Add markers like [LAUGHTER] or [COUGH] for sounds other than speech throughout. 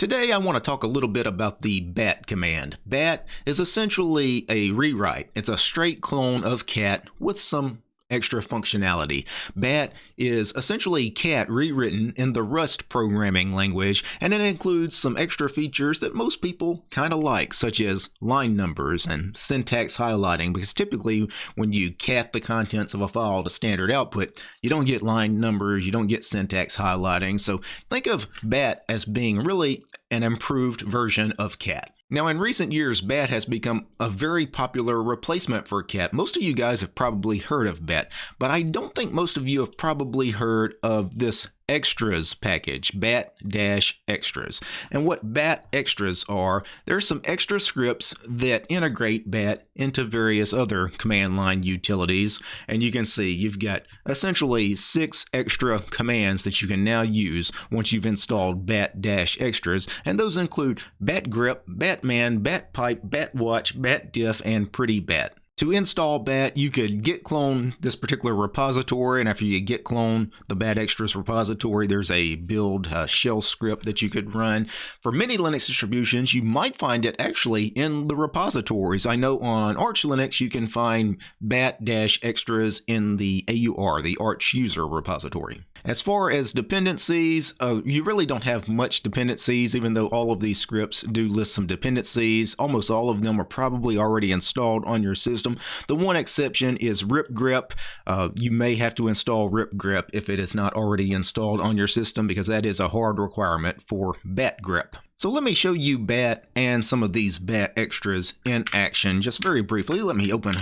Today I want to talk a little bit about the bat command. Bat is essentially a rewrite. It's a straight clone of cat with some extra functionality. BAT is essentially cat rewritten in the Rust programming language, and it includes some extra features that most people kind of like, such as line numbers and syntax highlighting, because typically when you cat the contents of a file to standard output, you don't get line numbers, you don't get syntax highlighting. So think of BAT as being really an improved version of cat. Now, in recent years, BAT has become a very popular replacement for CAT. Most of you guys have probably heard of BAT, but I don't think most of you have probably heard of this extras package, bat-extras. And what bat extras are, there's some extra scripts that integrate bat into various other command line utilities. And you can see you've got essentially six extra commands that you can now use once you've installed bat-extras. And those include bat grep, batman, bat pipe, bat watch, bat diff, and pretty bat. To install BAT, you could git clone this particular repository, and after you git clone the BAT extras repository, there's a build uh, shell script that you could run. For many Linux distributions, you might find it actually in the repositories. I know on Arch Linux, you can find BAT-extras in the AUR, the Arch user repository. As far as dependencies, uh, you really don't have much dependencies, even though all of these scripts do list some dependencies. Almost all of them are probably already installed on your system. The one exception is ripgrep. Uh, you may have to install ripgrep if it is not already installed on your system because that is a hard requirement for batgrep. So let me show you BAT and some of these BAT extras in action just very briefly. Let me open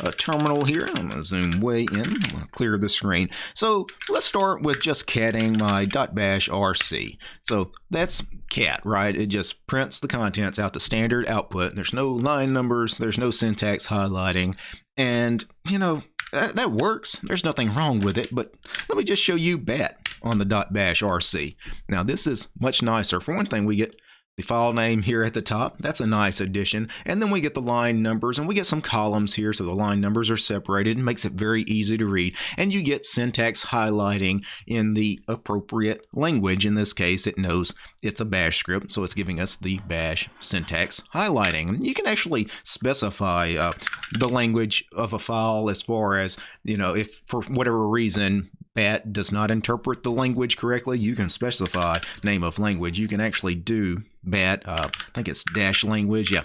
a, terminal here. I'm going to zoom way in. Clear the screen. So let's start with just catting my .bash RC. So that's cat, right? It just prints the contents out the standard output. There's no line numbers. There's no syntax highlighting. And, you know, that, that works. There's nothing wrong with it. But let me just show you BAT on the .bash RC. Now this is much nicer. For one thing, we get the file name here at the top. That's a nice addition. And then we get the line numbers and we get some columns here so the line numbers are separated and makes it very easy to read. And you get syntax highlighting in the appropriate language. In this case, it knows it's a bash script, so it's giving us the bash syntax highlighting. You can actually specify uh, the language of a file as far as, you know, if for whatever reason BAT does not interpret the language correctly, you can specify name of language. You can actually do BAT, uh, I think it's dash language, yeah.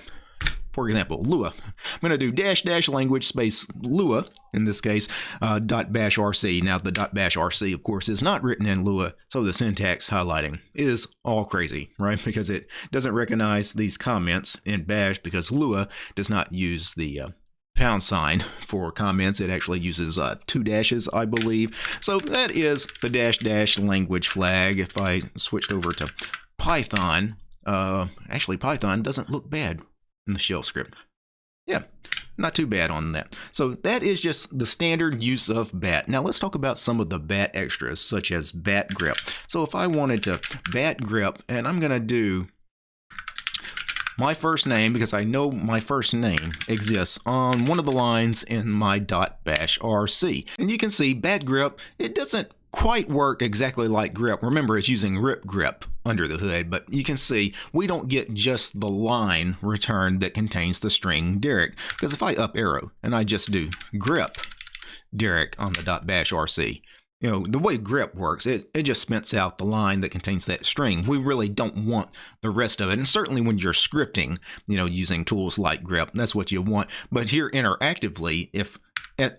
For example, Lua. I'm going to do dash dash language space Lua, in this case, uh, dot bash RC. Now, the dot bash RC, of course, is not written in Lua, so the syntax highlighting is all crazy, right? [LAUGHS] Because it doesn't recognize these comments in bash because Lua does not use the uh, pound sign for comments. It actually uses uh, two dashes, I believe. So that is the dash dash language flag. If I switched over to Python, uh, actually Python doesn't look bad in the shell script. Yeah, not too bad on that. So that is just the standard use of BAT. Now let's talk about some of the BAT extras, such as BAT grep. So if I wanted to BAT grep, and I'm going to do my first name because I know my first name exists on one of the lines in my .bash RC. And you can see bat grep, it doesn't quite work exactly like grep. Remember, it's using ripgrep under the hood, but you can see we don't get just the line returned that contains the string Derek. Because if I up arrow and I just do grep Derek on the .bash RC, you know, the way grep works, it, it just spits out the line that contains that string. We really don't want the rest of it. And certainly when you're scripting, you know, using tools like grep, that's what you want. But here interactively, if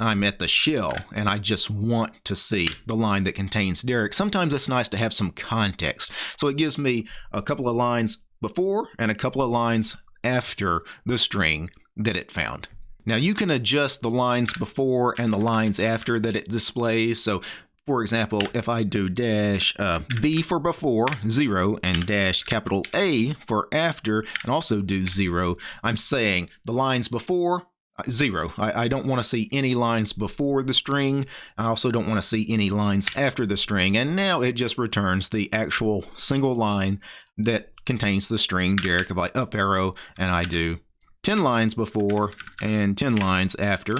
I'm at the shell and I just want to see the line that contains Derek, sometimes it's nice to have some context. So it gives me a couple of lines before and a couple of lines after the string that it found. Now you can adjust the lines before and the lines after that it displays. So for example, if I do dash uh, B for before, zero, and dash capital A for after, and also do zero, I'm saying the lines before, uh, zero. I, I don't want to see any lines before the string. I also don't want to see any lines after the string. And now it just returns the actual single line that contains the string Derek. If I up arrow and I do 10 lines before and 10 lines after,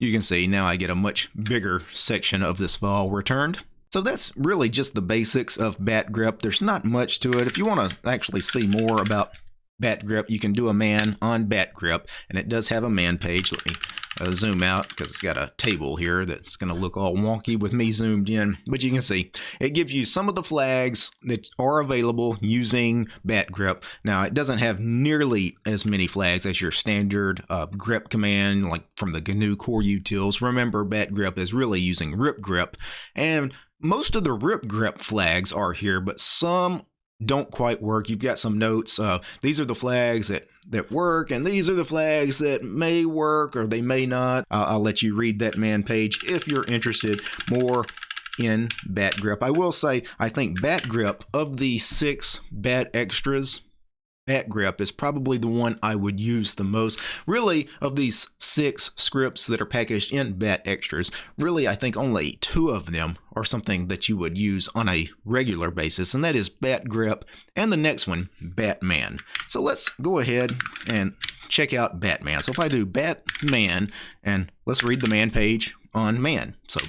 you can see now I get a much bigger section of this file returned. So that's really just the basics of bat grep. There's not much to it. If you want to actually see more about bat grep, you can do a man on bat grep, and it does have a man page. Let me uh, zoom out because it's got a table here that's going to look all wonky with me zoomed in. But you can see it gives you some of the flags that are available using bat grep. Now, it doesn't have nearly as many flags as your standard uh, grep command, like from the GNU core utils. Remember, bat grip is really using ripgrep and most of the ripgrep flags are here, but some don't quite work. You've got some notes. Uh, these are the flags that, that work, and these are the flags that may work or they may not. I'll let you read that man page if you're interested more in Bat Grep. I will say, I think Bat Grep, of the six Bat extras, Bat grep is probably the one I would use the most. Really, of these six scripts that are packaged in Bat Extras, really I think only two of them are something that you would use on a regular basis, and that is Bat grep and the next one, Batman. So let's go ahead and check out Batman. So if I do Batman, and let's read the man page on man. So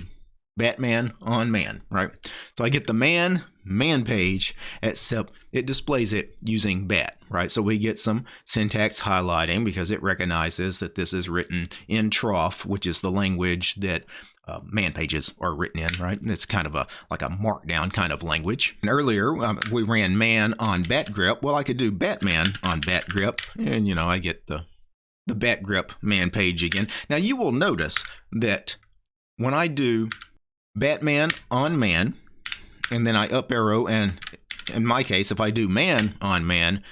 Batman on man, right? So I get the man man page, except it displays it using bat, right? So we get some syntax highlighting because it recognizes that this is written in troff, which is the language that uh, man pages are written in, right? It's kind of a like a markdown kind of language. And earlier um, we ran man on bat grep. Well, I could do Batman on bat grep, and you know I get the the bat grep man page again. Now you will notice that when I do Batman on man, and then I up arrow, and in my case, if I do man on man,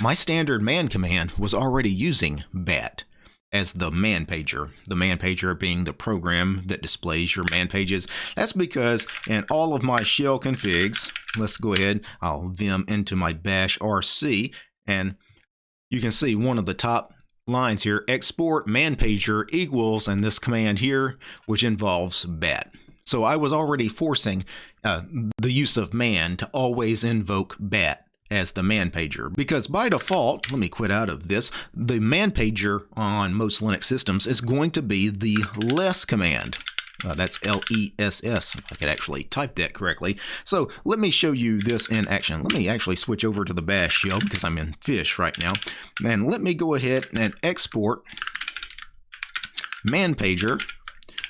my standard man command was already using bat as the man pager. The man pager being the program that displays your man pages. That's because in all of my shell configs, let's go ahead, I'll vim into my bash RC, and you can see one of the top lines here, export man pager equals, and this command here, which involves bat. So I was already forcing uh, the use of man to always invoke bat as the man pager because by default let me quit out of this the man pager on most linux systems is going to be the less command uh, that's L-E-S-S, I could actually type that correctly. So let me show you this in action. Let me actually switch over to the bash shell because I'm in fish right now. And let me go ahead and export man pager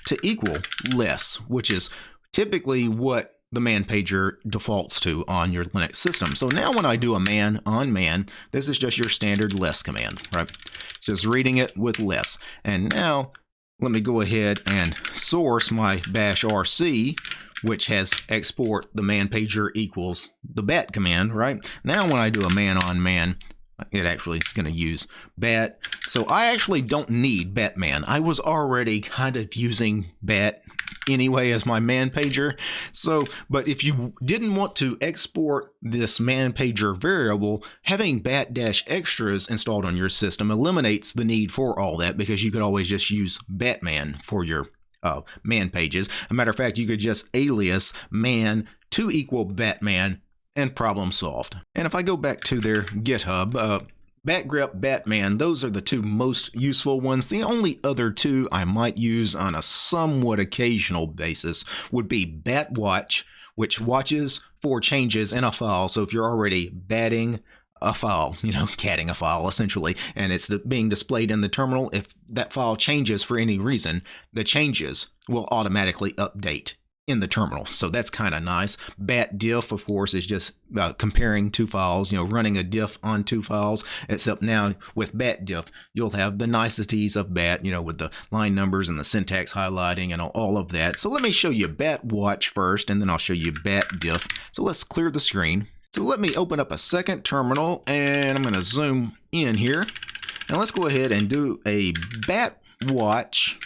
to equal less, which is typically what the man pager defaults to on your Linux system. So now when I do a man on man, this is just your standard less command, right? Just reading it with less. And now let me go ahead and source my bash rc, which has export the man pager equals the bat command, right? Now when I do a man on man, it actually is going to use bat. So I actually don't need Batman. I was already kind of using bat anyway as my man pager. So, but if you didn't want to export this man pager variable, having bat dash extras installed on your system eliminates the need for all that because you could always just use Batman for your uh, man pages. a matter of fact, you could just alias man to equal Batman and problem solved. And if I go back to their GitHub, uh, Batgrep, Batman, those are the two most useful ones. The only other two I might use on a somewhat occasional basis would be Batwatch, which watches for changes in a file. So if you're already batting a file, [LAUGHS] you know, catting a file essentially, and it's being displayed in the terminal, if that file changes for any reason, the changes will automatically update in the terminal. So that's kind of nice. Bat diff, of course, is just uh, comparing two files, you know, running a diff on two files, except now with bat diff, you'll have the niceties of bat, you know, with the line numbers and the syntax highlighting and all of that. So let me show you bat watch first, and then I'll show you bat diff. So let's clear the screen. So let me open up a second terminal, and I'm going to zoom in here. And let's go ahead and do a bat watch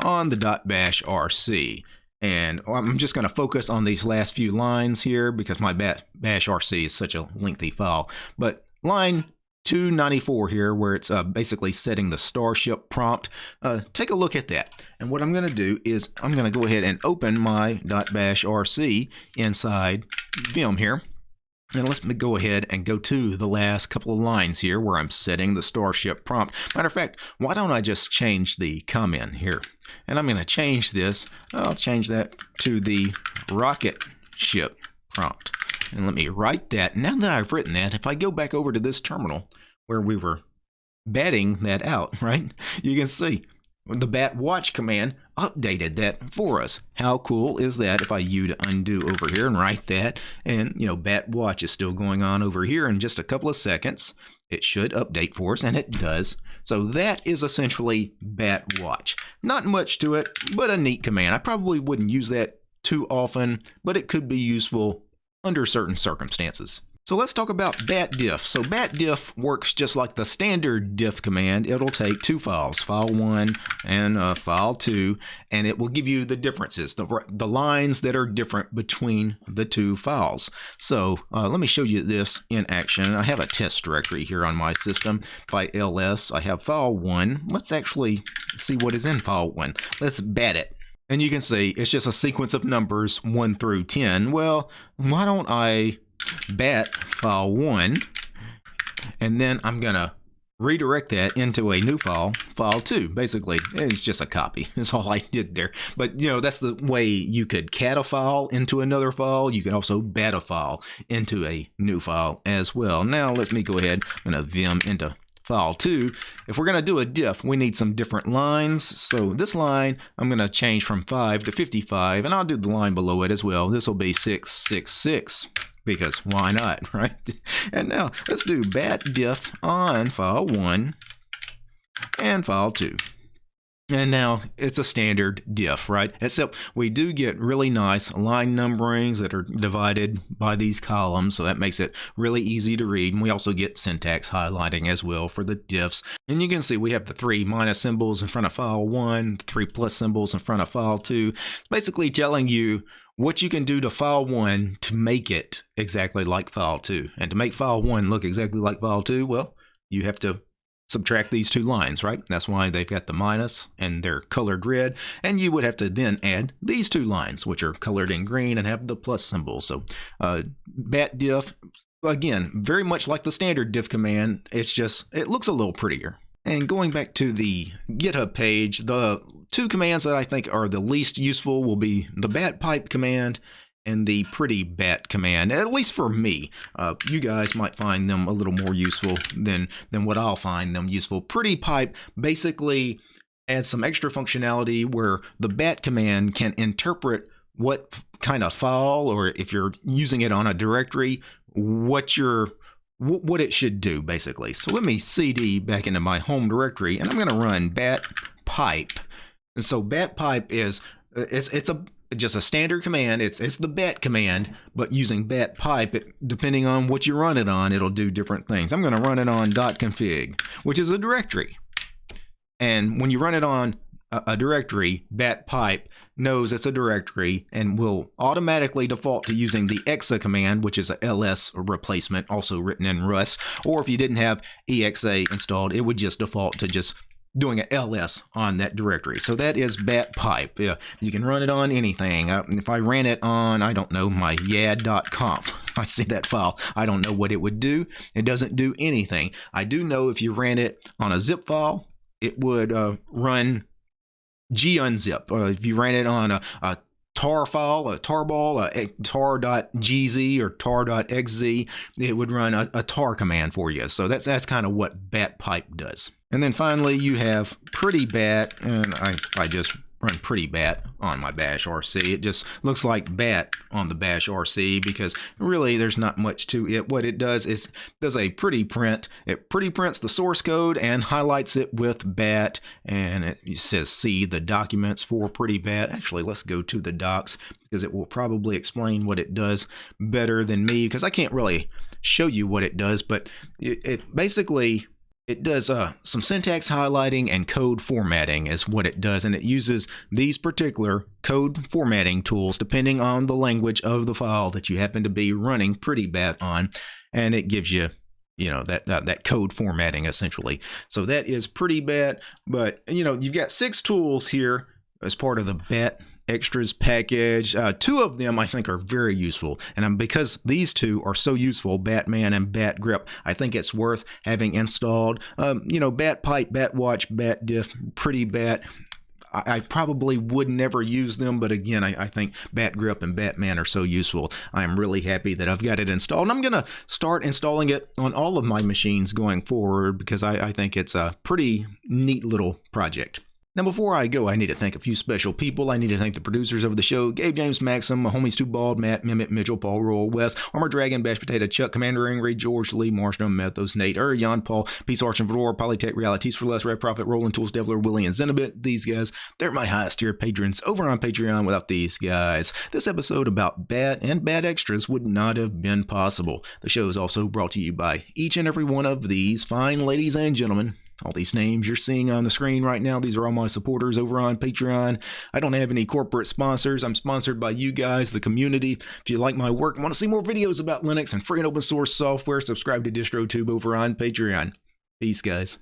on the .bash RC. And I'm just going to focus on these last few lines here because my bash RC is such a lengthy file. But line 294 here where it's uh, basically setting the starship prompt. Uh, take a look at that. And what I'm going to do is I'm going to go ahead and open my .bash RC inside Vim here. And let's go ahead and go to the last couple of lines here where I'm setting the Starship prompt. Matter of fact, why don't I just change the comment here? And I'm going to change this. I'll change that to the rocket ship prompt. And let me write that. Now that I've written that, if I go back over to this terminal where we were batting that out, [LAUGHS] right? You can see the bat watch command updated that for us. How cool is that if I U to undo over here and write that and you know bat watch is still going on over here in just a couple of seconds. It should update for us and it does. So that is essentially bat watch. Not much to it, but a neat command. I probably wouldn't use that too often, but it could be useful under certain circumstances. So let's talk about bat diff. So bat diff works just like the standard diff command. It'll take two files, file 1 and uh, file 2, and it will give you the differences, the, the lines that are different between the two files. So uh, let me show you this in action. I have a test directory here on my system. By ls, I have file 1. Let's actually see what is in file 1. Let's bat it. And you can see it's just a sequence of numbers 1 through 10. Well, why don't I bat file 1 and then I'm to redirect that into a new file, file 2. Basically, it's just a copy. [LAUGHS] That's all I did there. But, you know, that's the way you could cat a file into another file. You can also bat a file into a new file as well. Now, let me go ahead. I'm to vim into file 2. If we're to do a diff, we need some different lines. So this line, I'm to change from 5 to 55, and I'll do the line below it as well. This will be 666 because why not, [LAUGHS] right? And now let's do bat diff on file 1 and file 2. And now it's a standard diff, right? Except we do get really nice line numberings that are divided by these columns, so that makes it really easy to read. And we also get syntax highlighting as well for the diffs. And you can see we have the three minus symbols in front of file 1, three plus symbols in front of file 2. It's basically telling you what you can do to file 1 to make it exactly like file 2. And to make file 1 look exactly like file 2, well, you have to subtract these two lines, right? That's why they've got the minus and they're colored red. And you would have to then add these two lines, which are colored in green and have the plus symbol. So uh, bat diff, again, very much like the standard diff command. It's just, it looks a little prettier. And going back to the GitHub page, the two commands that I think are the least useful will be the bat pipe command and the pretty bat command at least for me. Uh, you guys might find them a little more useful than than what I'll find them useful. Pretty pipe basically adds some extra functionality where the bat command can interpret what kind of file or if you're using it on a directory what your what it should do basically so let me cd back into my home directory and I'm going to run bat pipe and so bat pipe is uh, it's it's a just a standard command. It's it's the bat command, but using bat pipe, it, depending on what you run it on, it'll do different things. I'm going to run it on .config, which is a directory. And when you run it on a, a directory, bat pipe knows it's a directory and will automatically default to using the exa command, which is a ls replacement, also written in Rust. Or if you didn't have exa installed, it would just default to just doing an ls on that directory. So that is bat pipe. Yeah, you can run it on anything. Uh, if I ran it on, I don't know, my yad.conf, [LAUGHS] I see that file, I don't know what it would do. It doesn't do anything. I do know if you ran it on a zip file, it would uh, run gunzip. Uh, if you ran it on a, a tar file, a tarball, a tar.gz or tar.xz, it would run a, a tar command for you. So that's that's kind of what batpipe does. And then finally you have pretty bat, and I, I just run pretty bat on my bash RC. It just looks like bat on the bash RC because really there's not much to it. What it does is does a pretty print. It pretty prints the source code and highlights it with bat and it says see the documents for pretty bat. Actually, let's go to the docs because it will probably explain what it does better than me because I can't really show you what it does, but it, it basically it does uh, some syntax highlighting and code formatting is what it does, and it uses these particular code formatting tools depending on the language of the file that you happen to be running pretty bat on, and it gives you you know that that code formatting essentially. So that is pretty bat, but you know you've got six tools here as part of the bat extras package. Uh, two of them I think are very useful, and um, because these two are so useful, Batman and Bat Grep, I think it's worth having installed. Um, you know, Bat Pipe, Bat Watch, Bat Diff, Pretty Bat. I, probably would never use them, but again, I, I, think Bat Grep and Batman are so useful. I am really happy that I've got it installed. And I'm going to start installing it on all of my machines going forward because I, I think it's a pretty neat little project. Now, before I go, I need to thank a few special people. I need to thank the producers of the show Gabe James Maxim, my homies Too Bald, Matt, Mimit, Mitchell, Paul, Royal, West, Armor Dragon, Bash Potato, Chuck, Commander Ingrid, George, Lee, Marshall, Methos, Nate, Ur, Jan, Paul, Peace, Arch, and Valor, Polytech, Realities for Less, Red Prophet, Rolling Tools, Devler, Willie, and Zenobit. These guys, they're my highest tier patrons over on Patreon. Without these guys, this episode about bad and bad extras would not have been possible. The show is also brought to you by each and every one of these fine ladies and gentlemen all these names you're seeing on the screen right now, these are all my supporters over on Patreon. I don't have any corporate sponsors. I'm sponsored by you guys, the community. If you like my work and want to see more videos about Linux and free and open source software, subscribe to DistroTube over on Patreon. Peace, guys.